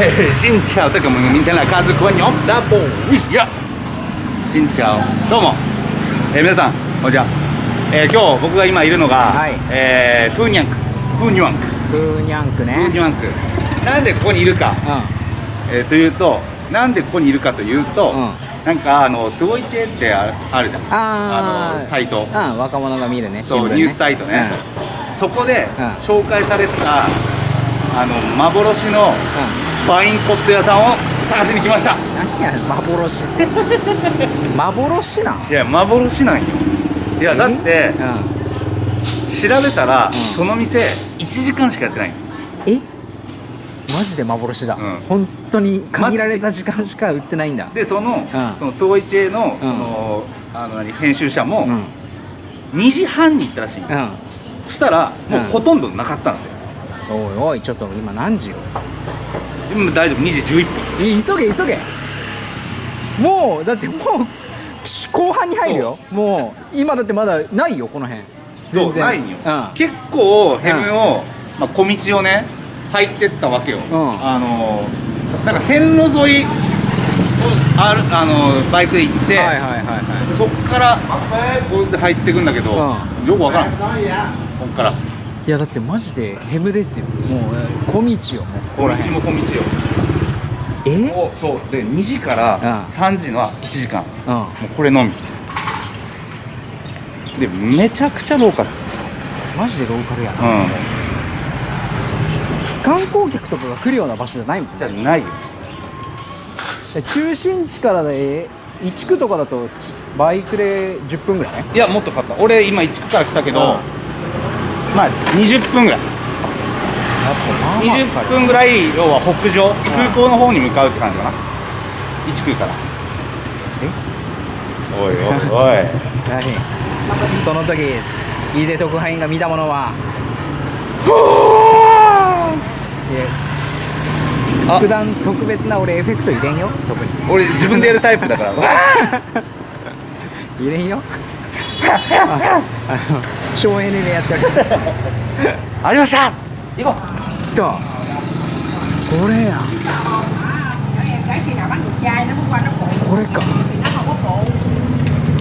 Eh, xin chào tất cả mọi người, mình tên là Kazuko nhóm Double Wish yeah. Xin chào どうも、えー皆さん、こんにちは、えー今日僕が今いるのが、はい。えー Phú Nhuận 区。Phú Nhuận 区。フーニャンクね。フーニュアンク。なんでここにいるか、えーというとなんでここにいるかというと、うん。なんかあの Tuổi Trẻ ってああるじゃん。あー。のサイト。うん、うん、若者が見るね。そう、ニュースサイトね、そこでうん。紹介されてたあの幻のうん、バインコット屋さんを探しに来ました。何や幻 幻なん？いや幻なんよ。いやだってう調べたら、ん。その店1時間しかやってない。んえ？マジで幻だ、うん。本当に限られた時間しか売ってないんだ。でその,、ん。そのトーイチェの,、のあの何編集者もうん。2時半に行ったらしい、うん。そしたらもううん。ほとんどなかったんですよ、おいおいちょっと今何時よ今大丈夫2時11分。い急げ急げ。もうだってもう後半に入るよ。もう今だってまだないよこの辺。そうないんよ、うん。結構ヘムを、まあ、小道をね入ってったわけよ、ん。あのなんか線路沿いをあるあのバイクで行って、はいはいはいはい。そっからこうで入ってくんだけど、うよくわからん。こっからいやだってマジでヘムですよ。もうえー小道よ。もうここら辺も小道よ。え？おそう。で2時からうん3時のは1時間。うんもうこれのみ。でめちゃくちゃローカル。マジでローカルやな、うん。観光客とかが来るような場所じゃないもんじゃないよ。中心地からで1区とかだとバイクで10分ぐらい？いやもっとかかった。俺今1区から来たけど、うんまあ20分ぐらい。20分ぐらい要は北上。空港の方に向かうって感じかな。1区から。おいおいおい。何？その時井出特派員が見たものは？普段特別な俺エフェクト入れんよ？特に。俺自分でやるタイプだから。わ 入れんよ？ああの省エネでやってるーありました。行ことこれやこれか。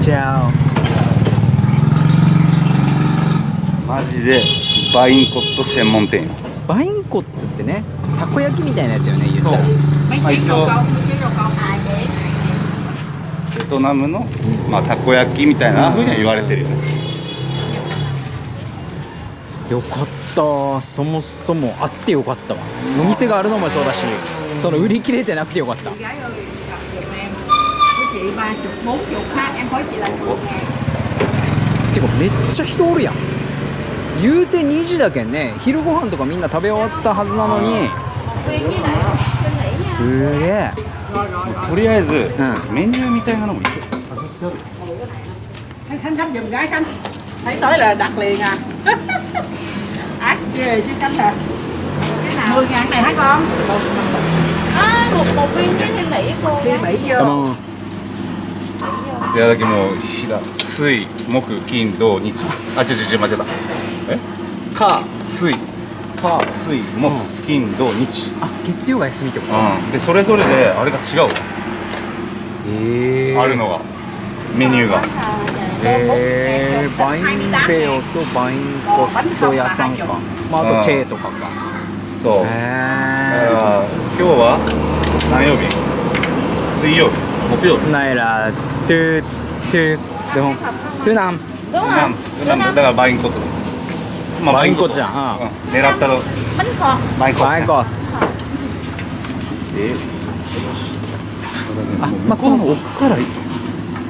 じゃあ。うマジでバインコット専門店よ。バインコットってねたこ焼きみたいなやつよね言ったら。rau câu à vậy ベトナムの、まあ、たこ焼きみたいなふうには言われてるよねよかった。そもそもあってよかったわ。お店があるのもそうだしその売り切れてなくてよかった。てかめっちゃ人おるやん。言うて2時だけんね昼ご飯とかみんな食べ終わったはずなのに。すげえ。とりあえず、うメニューみたいなのもいい。よ Thấy tới là đặt liền à ác ghê chứ Khánh à cái nào mười ngàn này hả con À, một một viên với thêm nỉ cô đi Mỹ のいやだけもう水木金土日あ違う違う間違えたえ火水火水木金土日あ月曜が休みってことうんでそれぞれであれが違うわ、へえあるのがメニューがへえバインペオとバインコット屋さんか、まあ、あとチェーとか。かそう、だかへら今日は何曜日？水曜日。木曜日。えナイラトゥトゥドントゥナンん không なんだからバインコット。まバインコットじゃん。うん。狙ったのバインコット、ね、バインコット。えあまあこの奥からだあや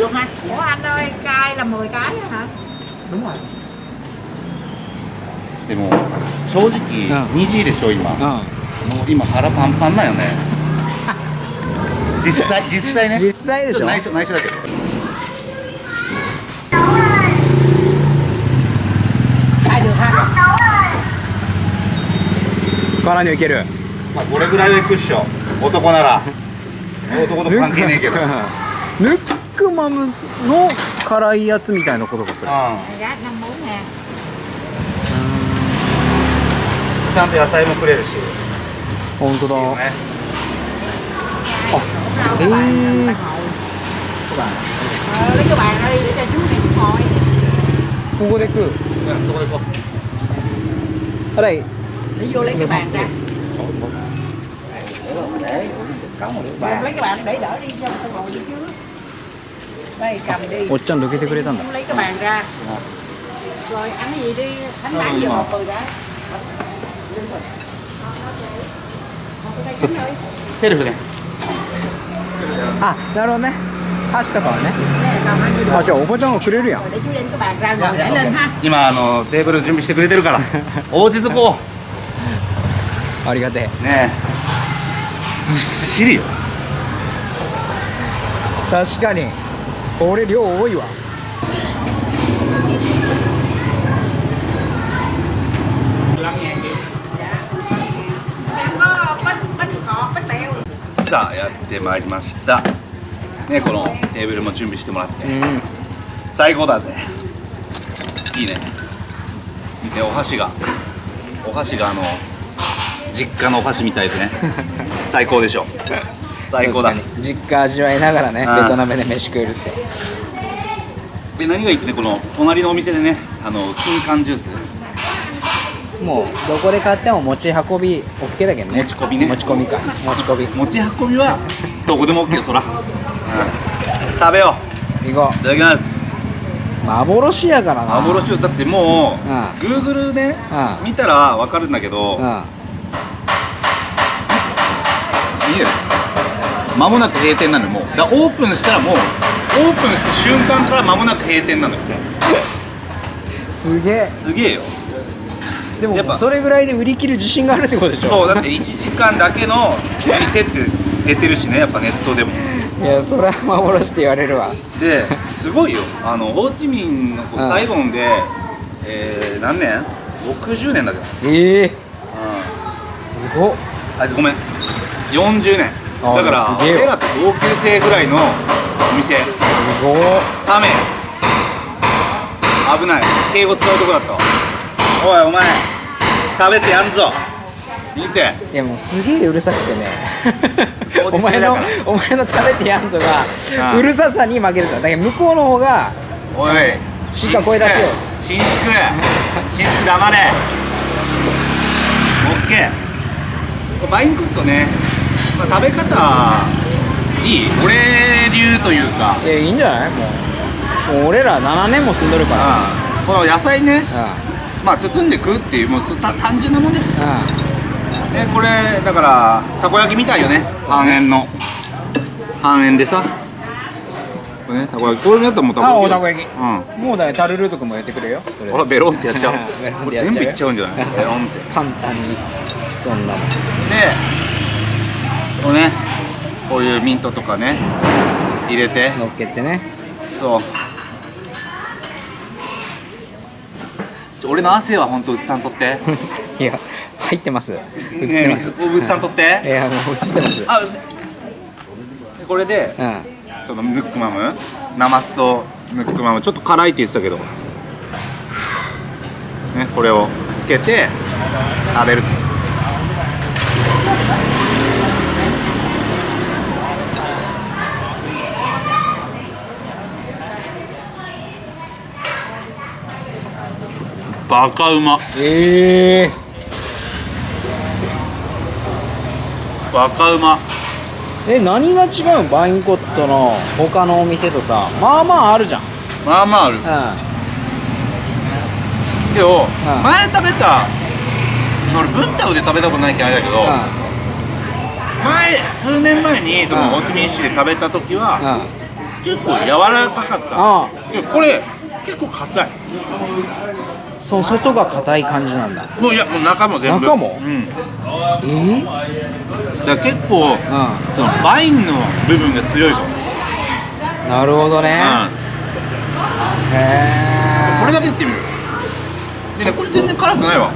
luôn ha? Ủa anh ơi, cay là 10 cái hả? Đúng rồi. でも正直ん2時でしょ今もううん今腹パンパンだよね実際実際ね実際でしょ内緒内緒だけど được ha? 辛いのいけるまあこれぐらいはクッション男なら男と関係ねえけどヌックマムの辛いやつみたいなことがする、Đây cầm đi おっちゃんどけてくれたんだ Lấy cái bàn ra Rồi ăn cái gì đi Thánh bản giờ một người đã セルフねあなるほどね箸とかはね Nè, được あじゃあおばちゃんがくれるやん cái 今あのテーブル準備してくれてるから落ち着こありがてえうねえずっしりよ確かにこれ量多いわ。さあやってまいりました。ねこのテーブルも準備してもらって、うん。最高だぜ。いいね。見てお箸がお箸があの実家のお箸みたいでね。最高でしょ最高だ。実家味わいながらねベトナムで飯食えるって。で何がいいってねこの隣のお店でねあの金柑ジュース。もうどこで買っても持ち運び OK だけどね。持ち込みね。持ち込みか。持ち込み。持ち運びはどこでも OK よそら、うん。食べよ行こう。いただきます。う幻やからな。幻だってもう、うん。Google ね、うん。見たら分かるんだけど、うん。いいよ間もなく閉店なのよもう。だオープンしたらもうオープンした瞬間から間もなく閉店なのよ。すげえ。すげえよ。でもやっぱそれぐらいで売り切る自信があるってことでしょ。そうだって1時間だけの店って出てるしねやっぱネットでも。いやそれは幻って言われるわ。ですごいよ。あのホーチミンのサイゴンで、えー、何年 ?60 年だけど、ええ。うすごっ。ん、あごめん。40年。あだから俺らと同級生ぐらいのお店。すごっため危ない。敬語使うとこだったわ。おいお前。食べてやんぞ。見て。いやもうすげえうるさくてね。お前のお前の食べてやんぞがうるささに負けるからだけど向こうの方がおい。しっかり声出せよ。新築。新築黙れ。オッケーバインクッドね、まあ、食べ方いい？俺流というか。いやいいんじゃない？もうもう俺ら7年も住んどるから。あこの野菜ね。うんまあ包んで食うっていうもう単純なもんです。うでこれだからたこ焼きみたいよね。半円の。半円でさ。これねたこ焼き。これだったらもうたこ焼きあおたこ焼き。うん。んもうだねタルルート君もやってくれよ。それ。あらベロンってやっちゃう これ全部いっちゃうんじゃない？ベロンって。簡単に。そんなもんでこうねこういうミントとかね入れて。乗っけてね。そう。俺の汗は本当うつさんとって？いや入ってます。映ってねますえうつさんとって？いやもう映ってます。あでこれでうん。そのムックマム？ナマスとムックマム？ちょっと辛いって言ってたけど。ねこれをつけて食べるバカうま。ええバカうま。え何が違うん？バインコットの他のお店とさ。まあまああるじゃん。まあまあある。うでも、ん。前食べた俺ブンタウで食べたことないけどあれだけど、ん。前数年前にそのうん。ホーチミン市で食べた時うんは、うん。結構柔らかかった。これ結構硬いそう外が硬い感じなんだ。もういやもう中も全部。中も？うん。えー、だから結構うそのワインの部分が強いかも、んなるほどね、うん、へこれだけいってみる。でねこれ全然辛くないわ。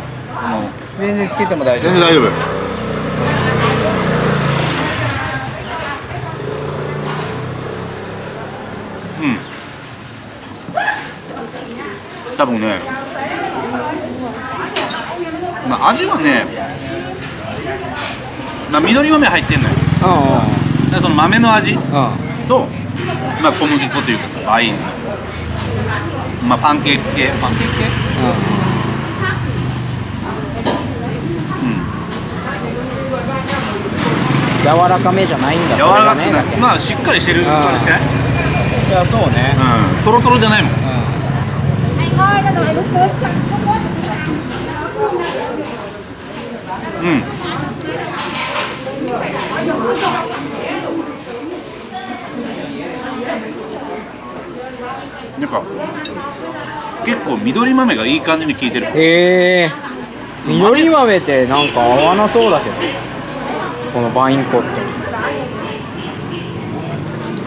全然つけても大丈夫。全然大丈夫。うん。多分ねまあ味はねまあ緑豆入ってんのよ。うんでその豆の味うん。うんと、まあ、小麦粉というかさワイン。のまあパンケーキ系。パンケーキ系？柔らかめじゃないんだ。柔らかくないまあしっかりしてる。感じしない？いやそうね。うん。トロトロじゃないもん。thôi nó rồi lúc nước xong nó うん。なんか結構緑豆がいい感じに効いてる。え。ー、緑豆ってなんか合わなそうだけど。このバインコって。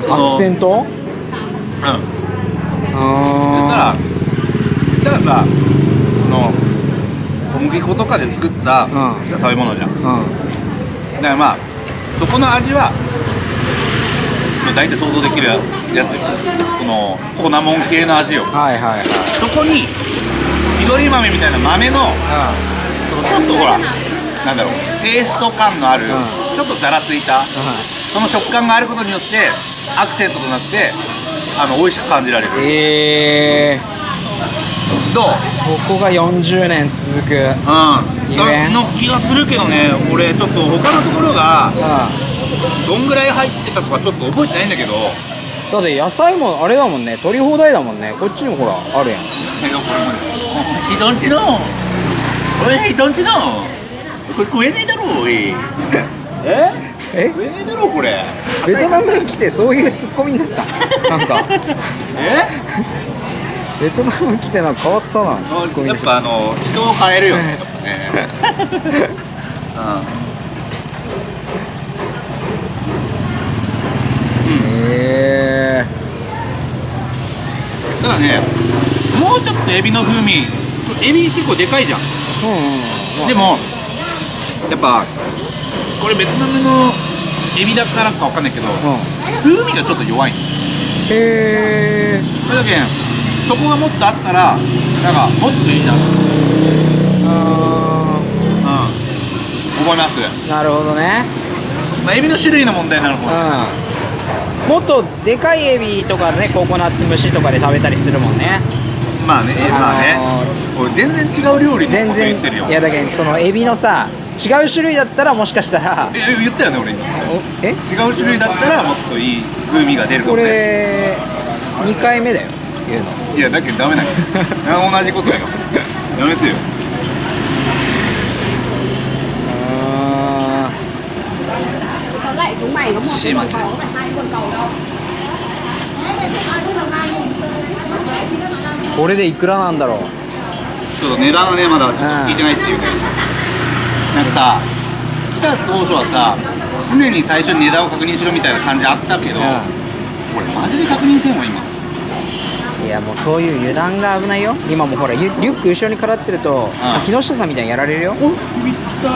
アクセント？うん。だあったらだからさ小麦粉とかで作ったうん。食べ物じゃん。ーうん。だからまあそこの味はまあ大体想像できるやつよ。この粉もん系の味よ。はいはいはい。そこに緑豆みたいな豆のちょっとほらなんだろうペースト感のある、ん。ちょっとざらついたその食感があることによってアクセントとなってあの美味しく感じられる。えどう？ー、ここが40年続くうん。の気がするけどね。俺ちょっと他のところがうどんぐらい入ってたとかちょっと覚えてないんだけど。んだって野菜もあれだもんね。取り放題だもんね。こっちにもほらあるやん。人んちの。おい人んちの。これ食えねえだろおい。え？え？食えねえだろこれ。ベトナムに来てそういうツッコミになった。なんか。え？ベトナムに来てなんか変わったなやっぱあの人を変えるよねねへえうん。ただねもうちょっとエビの風味エビ結構でかいじゃん。うんうんでもやっぱこれベトナムのエビだからかわかんないけどうん。風味がちょっと弱いの。へえそれだけそこがもっとあったらなんかもっといいなうん。あ思います。ーなるほどね。まあエビの種類の問題なのかなうん。もっとでかいエビとかねココナッツ蒸しとかで食べたりするもんね。まあねえまあね。あ俺全然違う料理の全こと言然ってるよ。いやだけどそのエビのさ違う種類だったらもしかしたらえ言ったよね俺。におえ？違う種類だったらもっといい風味が出るかこもねれ2回目だよ言うのいやだけどダメだよ 同じことよやめてよ。あ cầu đâu ーこれでいくらなんだろうちょっと値段はねまだちょっと聞いてないっていうかなんかさ来た当初はさ常に最初に値段を確認しろみたいな感じあったけど、これマジで確認せんわ今いやもうそういう油断が危ないよ。今もほらリュック後ろにからってると木下さんみたいにやられるよ。お見た。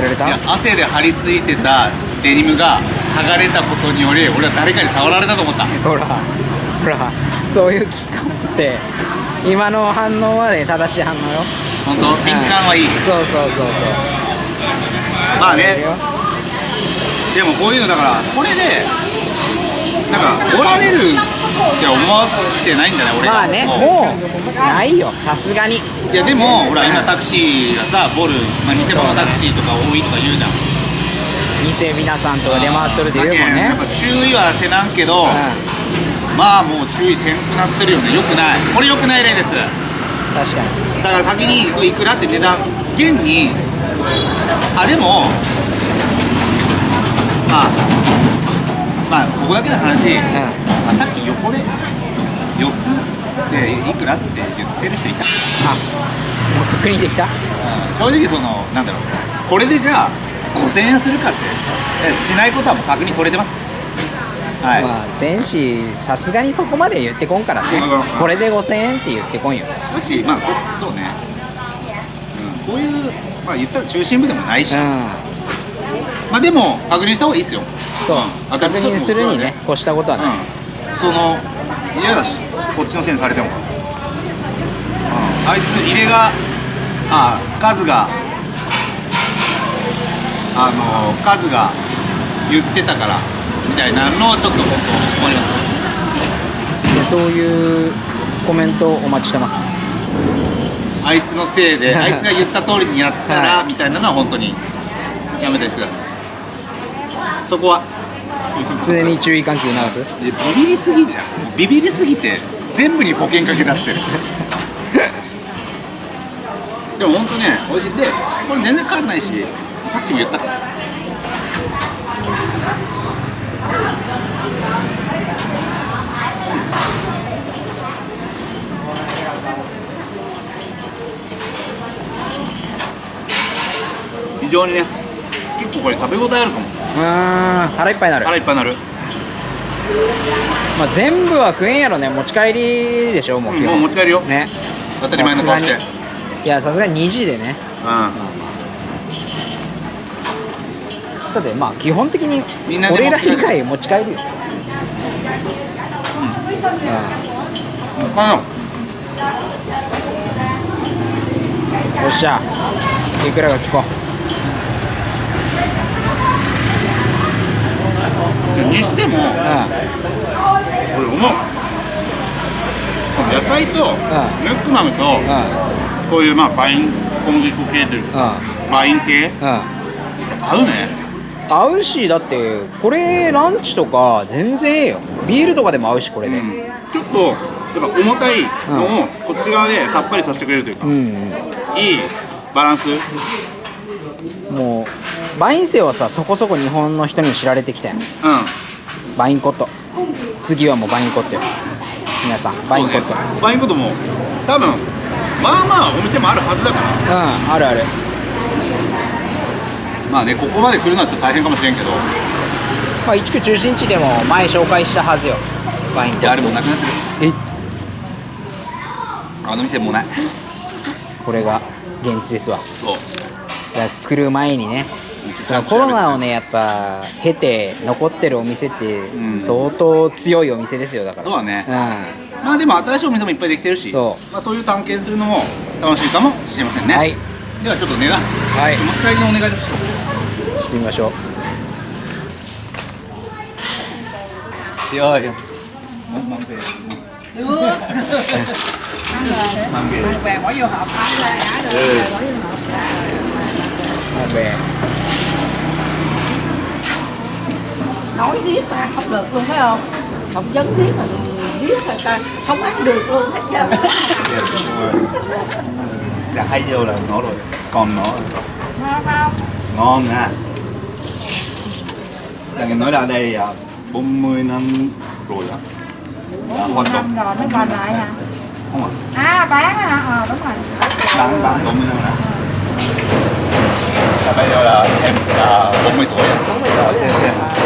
やられた？いや汗で張り付いてたデニムが剥がれたことにより俺は誰かに触られたと思った。ほらほらそういう危機感って今の反応はね正しい反応よ。本当？敏感はいい。そうそうそうそう。まあね。でもこういうのだからこれでなんかおられるって思ってないんだね俺まあね。もう。ないよ。さすがに。いやでもほら今タクシーがさボル、まあ、偽物タクシーとか多いとか言うじゃん。店皆さんとか出回っとるって言うもんね。やっぱ注意はせなんけど、うまあもう注意せんくなってるよね。よくない。これよくない例です。ん確かに。だから先にいくらって値段現に。あでもまあまあここだけの話、まあ、さっき横で4つでいくらって言ってる人いた。あもう確認できた？正直そのなんだろう。これでじゃあ5000円するかってえしないことはもう確認取れてます。はい、まあ戦士さすがにそこまで言ってこんからね。うんこれで5000円って言ってこんよ。だしまあこそうね、うん、こういうまあ言ったら中心部でもないし、うんまあでも確認した方がいいですよ。そう。当たり確認するにね越したことはない、うん、その嫌だしこっちのせいにされても、うん、あいつ入れがあ数があの数が言ってたからみたいなのをちょっと僕思います。でそういうコメントお待ちしてます。あいつのせいで あいつが言った通りにやったら、はい。みたいなのは本当にやめてくださいそこは。常に注意喚起促す？でビビりすぎるビビりすぎて全部に保険かけ出してる。でも本当ね美味しいでこれ全然辛くないしさっきも言った。から非常にね結構これ食べ応えあるかも腹いっぱいになる、腹いっぱいになる。まあ、全部は食えんやろね。持ち帰りでしょもううんもう持ち帰るよ。ね。当たり前の顔して。いやさすがに2時でね。うだってまあ基本的にみんなで俺ら以持ち帰る。外持ち帰るよ。ん。かなよっしゃ。いくらが聞こにしてもううん。俺思う。野菜とヌックマムとうこういうまあパイン小麦粉系というかパイン系？うん。合うね。合うしだってこれランチとか全然ええよ。ビールとかでも合うしこれで。うん。ちょっとやっぱ重たいのをこっち側でさっぱりさせてくれるというか。うん、いいバランス？もうバインセはさそこそこ日本の人にも知られてきたようん。バインコット。次はもうバインコットよ。皆さんバインコット。ねバインコットも多分まあまあお店もあるはずだから。うんあるある。まあねここまで来るのはちょっと大変かもしれんけど。まあ一区中心地でも前紹介したはずよ。バインコット。いやあれもうなくなってる。え？あの店もうない。これが現実ですわ。そう。来る前にねコロナをねやっぱ経て残ってるお店ってうん。相当強いお店ですよだから。そうだね。うまあでも新しいお店もいっぱいできてるしそまあ、そういう探検するのも楽しいかもしれませんね、はい。ではちょっと値段はい。持ち帰りのお願いしますしてみましょう。い。やい nói riết mà không được luôn phải không? Phỏng vấn riết mà riết là ta không ăn được luôn hết trơn dạ hay vô là nó rồi còn nó ngon không? Ngon nha. Là nghe nói là đây à, 40 năm rồi á đã hoạt động rồi mới còn lại hả? Không ạ. À bán hả? Ờ đúng rồi. Bán bán 40 năm rồi là bây giờ là em là 40 tuổi à 40 tuổi. Thế.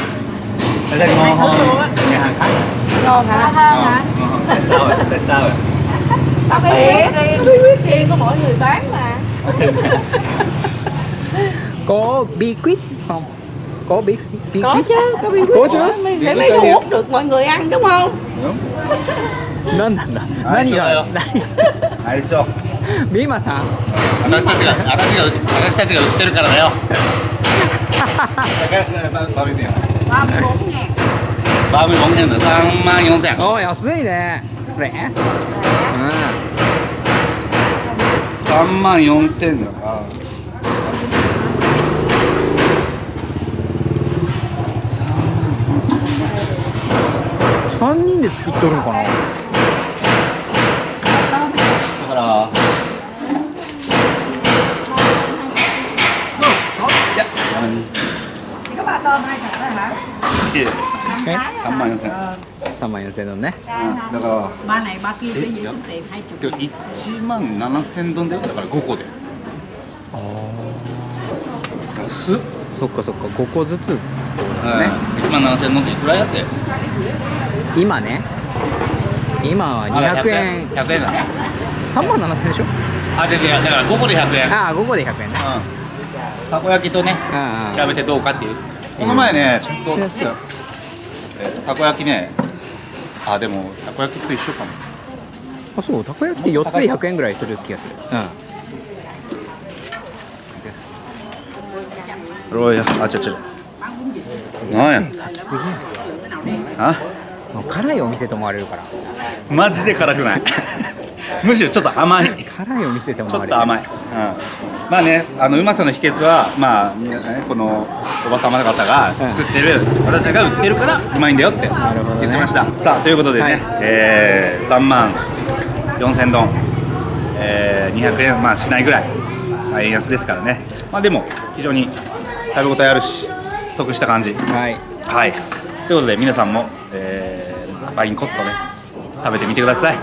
cái này ngon hơn nhà hàng khác ngon hả hơn hả ngon hơn tại sao vậy tại sao vậy tao biết riêng bí quyết riêng của mỗi người bán mà có bí quyết không có bí bí có quyết chứ có bí quyết Có chứ. mới Bí mới quyết mới có thu gì? hút được mọi người ăn đúng không đúng 何なんだはい何がそう何最初ビーマさん私たちが私が私たちが売ってるからだよ食べてよ ba mươi bốn ngàn 34円だ3万4000円。お安いね。これ。うん。3万4000だから3人で作っとるんかなえ3万4000 3万4000ドンね。だから Ba này ba kia sẽ giữ tiền hai chục でも1万7000ドンだよだから5個で。安っそっかそっか5個ずつ1万7000ドンっていくらやって？今ね。今は200円。100円。だ。3万7000でしょ？あ違う違うだから5個で100円。うんああ5個で100円ね。たこ焼きとねあ比べてどうかっていう。この前ねちょっと、えーたこ焼きね。あでもたこ焼きと一緒かも。あそうたこ焼きって4つで100円ぐらいする気がする。ロイヤあちょちょなんや。うんすげえあ？もう辛いお店と思われるから。マジで辛くない。むしろちょっと甘い。辛いお店と思ちょわれる。っと甘い、うん、まあねあのうまさの秘訣はまあねこのおば様方が作ってる、私たちが売ってるからうまいんだよって言ってました、さあということでね、はい。えー、3万4000ドン、えー、200円まあしないぐらい、まあ、円安ですからね。まあでも非常に食べ応えあるし得した感じ。はい。はい。ということで皆さんも、えー、バインコットね食べてみてください。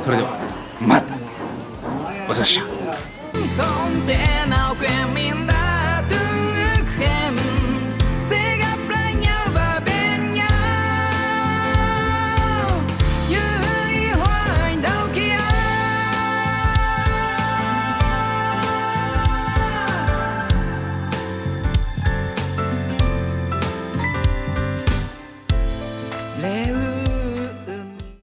それではまたごちそうさまでした the entender